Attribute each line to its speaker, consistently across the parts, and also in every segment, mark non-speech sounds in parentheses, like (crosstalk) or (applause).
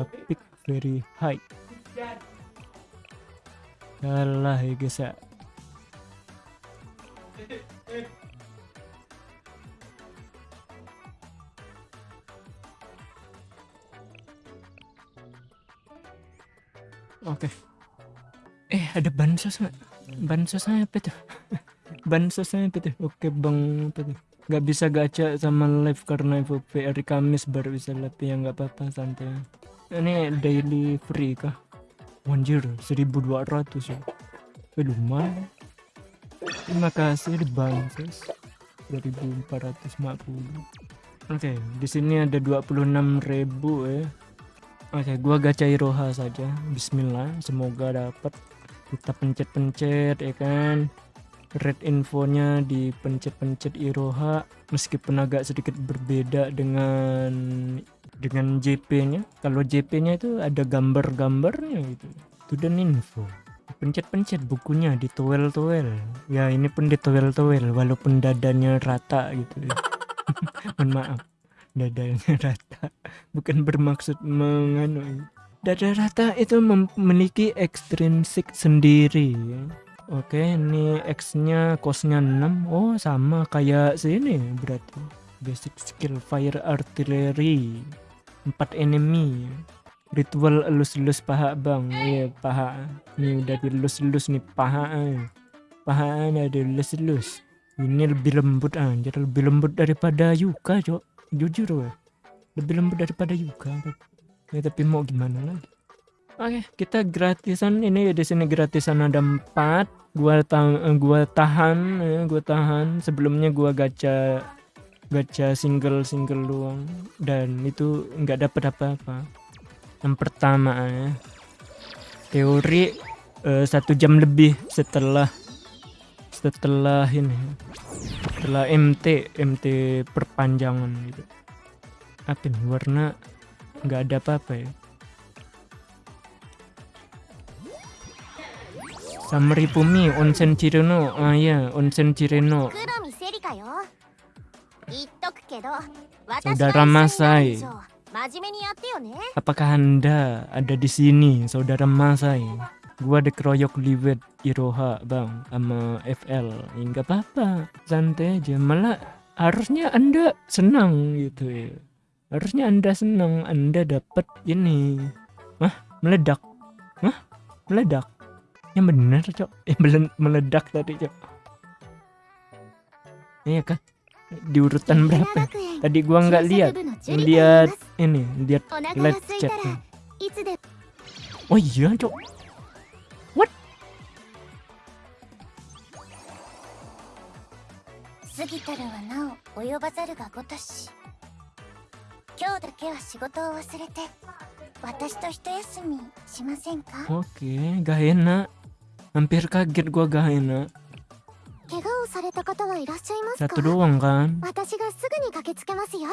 Speaker 1: grafik very high kalah ya guys ya Oke. Eh, ada bansos nggak? Bansosnya apa tuh? (laughs) Bansosnya apa tuh? Oke, Bang, apa tuh? Gak bisa gacha sama live karena FOP hari Kamis baru bisa live ya nggak apa-apa santai. Ini daily free kah? Anjir, 1200 ya. Eh, lumayan. Terima kasih di bansos 2450. Oke, di sini ada 26.000 ya. Oke, gua gacha Iroha saja. Bismillah, semoga dapat. Kita pencet-pencet ya kan. Red infonya di pencet-pencet Iroha meskipun agak sedikit berbeda dengan dengan JP-nya. Kalau JP-nya itu ada gambar-gambarnya gitu. Itu dan info. Pencet-pencet bukunya di towel-towel. Ya, ini pun di towel-towel walaupun dadanya rata gitu ya. (laughs) Mohon maaf dadanya (laughs) rata bukan bermaksud menganu dada rata itu memiliki ekstrinsik sendiri ya. oke ini X nya kosnya 6 oh sama kayak sini berarti basic skill fire artillery 4 enemy. Ritual elus-elus paha bang. Iya paha. Ini udah dilus-elus nih paha eh. paha ada dilus-elus. Ini lebih lembut anjir. Lebih lembut daripada Yuka cok. Jujur weh. Lebih lembut daripada Yuka ya tapi mau gimana lagi? Oke. Kita gratisan ini di sini gratisan ada empat. Gua tahan gua tahan gua tahan. Sebelumnya gua gacha gacha single single doang. Dan itu nggak dapat apa-apa. Yang pertama ya teori uh, satu jam lebih setelah setelah ini setelah MT MT perpanjangan gitu. Apa nih warna nggak ada apa-apa ya. Samri Pumi Onsen Chireno ah ya Onsen Chireno Saudara Masai Apakah anda ada di sini saudara Masai? Gua dikeroyok liwet Iroha bang sama FL ya nggak apa-apa santai aja. Malah harusnya anda senang gitu ya. Harusnya anda senang anda dapat ini. Mah meledak. Mah meledak. Yang benar cok. Yang meledak tadi cok. Iya kan di urutan berapa? tadi gua nggak lihat. lihat ini lihat live chat oh iya cok. What? Oke, okay, gak enak. Hampir kaget gua gak enak. 怪我をされた方はいらっしゃいますか Satu doang kan? 私がすぐに駆けつけますよ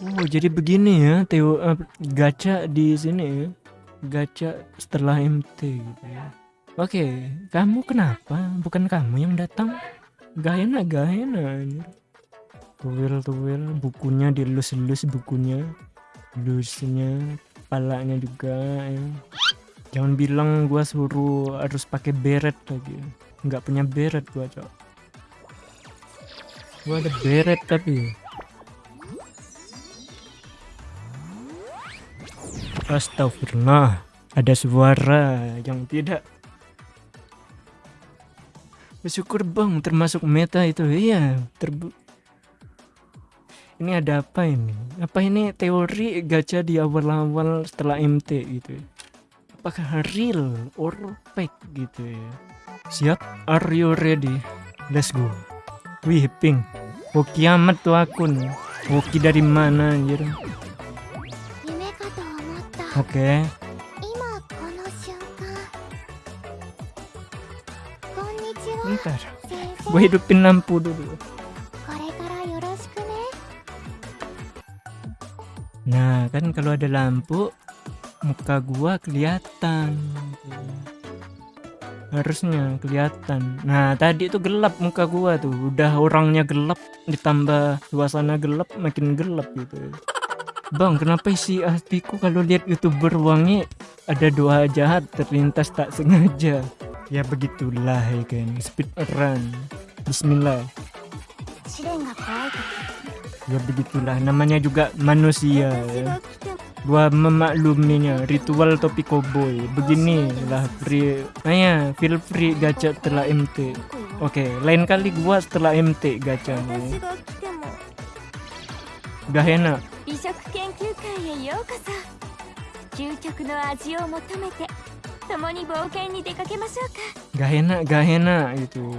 Speaker 1: Oh, jadi begini ya, Teo uh, gacha di sini ya. Gacha setelah MT gitu ya. Oke, kamu kenapa? Bukan kamu yang datang? Gak enak, gak enak. Tuwil, tuwil, bukunya dilus-lus bukunya. Lusnya, palanya juga ya. Jangan bilang gua suruh harus pakai beret lagi. Nggak punya beret gua, cok. Gua ada beret tapi. Astagfirullah, ada suara yang tidak Bersyukur bang termasuk meta itu iya terbu ini ada apa ini apa ini teori gacha di awal-awal setelah MT gitu ya? Apakah real or fake gitu ya siap are you ready let's go wih ping oh kiamat tuh akun Woki dari mana anjir oke okay. Bentar. Gue hidupin lampu dulu. Nah, kan kalau ada lampu, muka gua kelihatan. Harusnya kelihatan. Nah, tadi itu gelap muka gua tuh. Udah orangnya gelap ditambah suasana gelap makin gelap gitu. Bang, kenapa isi hatiku kalau lihat youtuber wangi ada doa jahat terlintas tak sengaja? Ya begitulah ya kan, speed run. Bismillah. Ya begitulah, namanya juga manusia ya. Gua memakluminya, ritual topi koboi. Beginilah free, ayah feel free gacha setelah MT. Oke, lain kali gua setelah MT gacanya. Gak enak.
Speaker 2: 美食研究会へようこそ究極の味を求めて共に冒険に出かけましょうか
Speaker 1: Gak enak, gak enak gitu.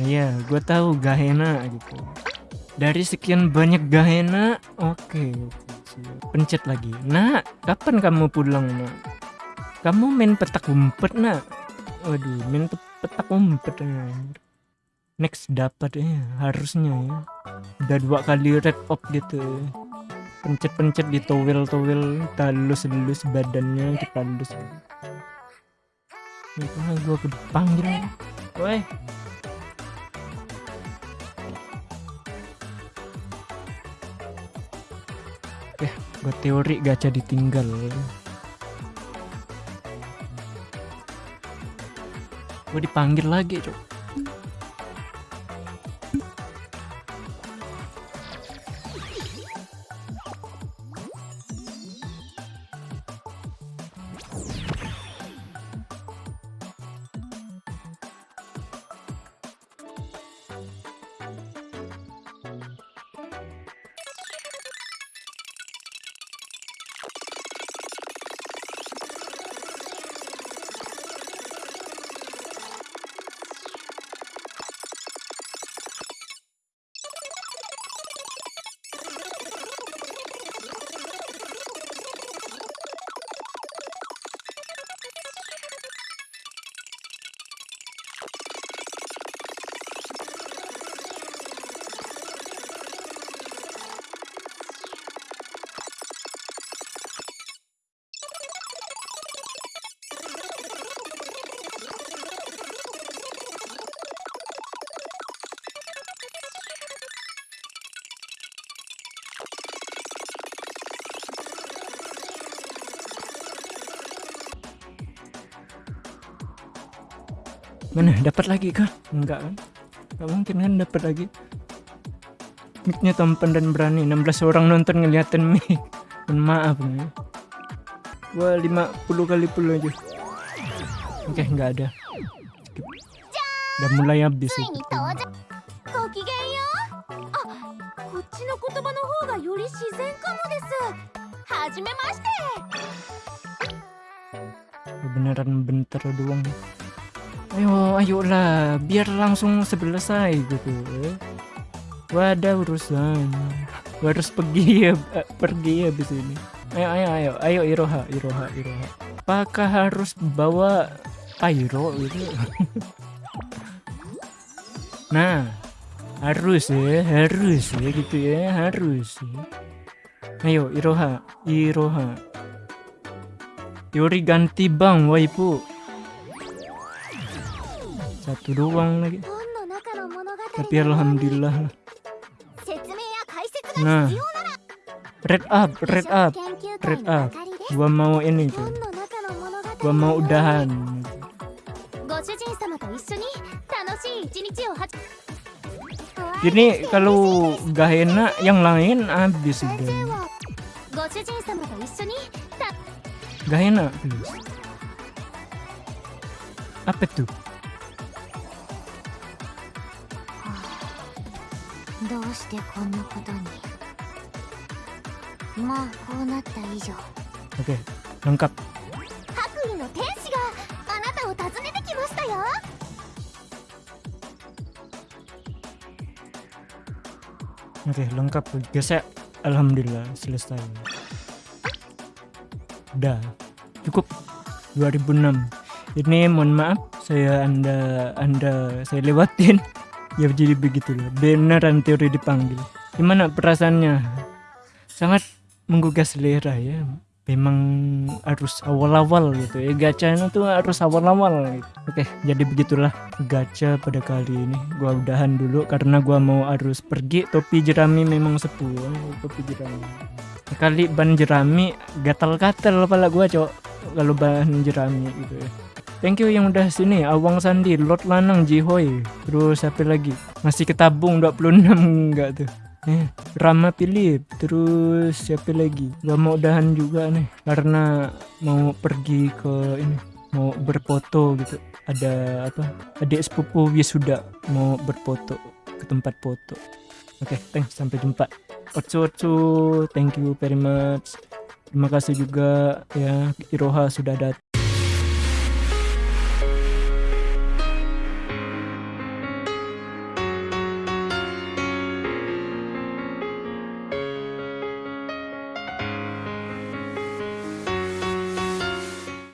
Speaker 1: Iya, gue tahu gak enak gitu. Dari sekian banyak gak enak, oke. siap. Pencet lagi. Nak, kapan kamu pulang, nak? Kamu main petak umpet, nak? Waduh, main pe- petak umpet. ya. Next dapat ya, harusnya ya. Udah dua kali red up gitu. Pencet-pencet di towel-towel, talus-lus badannya kita lus. Itu gua kudu panggil. Gua teori gacha ditinggal. Gua dipanggil lagi, Cok. mana? Dapat lagi kan? enggak kan? Enggak mungkin kan dapat lagi. Miknya tampan dan berani. 16 orang nonton ngeliatin mic. Dan maaf nih gua 50 kali puluh aja. Oke okay, nggak ada udah mulai habis beneran bentar doang. Ayo, ayolah, biar langsung selesai gitu. ada urusan. Gua harus pergi ya, eh, pergi habis ini. Ayo, ayo, ayo, ayo Iroha, Iroha, Iroha. Apakah harus bawa Pyro gitu? (laughs) nah, harus ya, harus ya gitu ya, harus. ya. Ayo Iroha, Iroha. Yuri ganti bang, waifu satu doang lagi. Tapi alhamdulillah. Lah nah. Red up red up red up. Gua mau ini tuh gua mau udahan. Ini kalau gak enak yang lain habis udah gak enak please. apa tuh?
Speaker 2: どうしてこんなことにまあこうなった以上
Speaker 1: Oke, lengkap.
Speaker 2: 白衣の天使があなたを訪ねてきましたよ
Speaker 1: Oke, lengkap. Gesek. Alhamdulillah selesai. Udah. Cukup 2006. Ini mohon maaf saya Anda Anda saya lewatin. Ya jadi begitulah. Beneran teori dipanggil. Gimana perasaannya? Sangat menggugah selera ya. Memang harus awal-awal gitu ya. Gacanya tuh harus awal-awal gitu. Oke, jadi begitulah gacha pada kali ini. Gua udahan dulu karena gua mau harus pergi. Topi jerami memang sepuh. ya, Topi jerami. kali ban jerami gatal-gatal kepala gua cok kalau ban jerami gitu ya thank you yang udah sini Awang Sandi Lord Lanang Jihoy terus siapa lagi? Masih ketabung 26 enggak tuh. Eh Rama Philip terus siapa lagi? Gua mau udahan juga nih karena mau pergi ke ini mau berfoto gitu. Ada apa? Adik sepupu wisuda mau berfoto ke tempat foto. Oke thanks sampai jumpa. Otsu thank you very much. Terima kasih juga ya Iroha sudah datang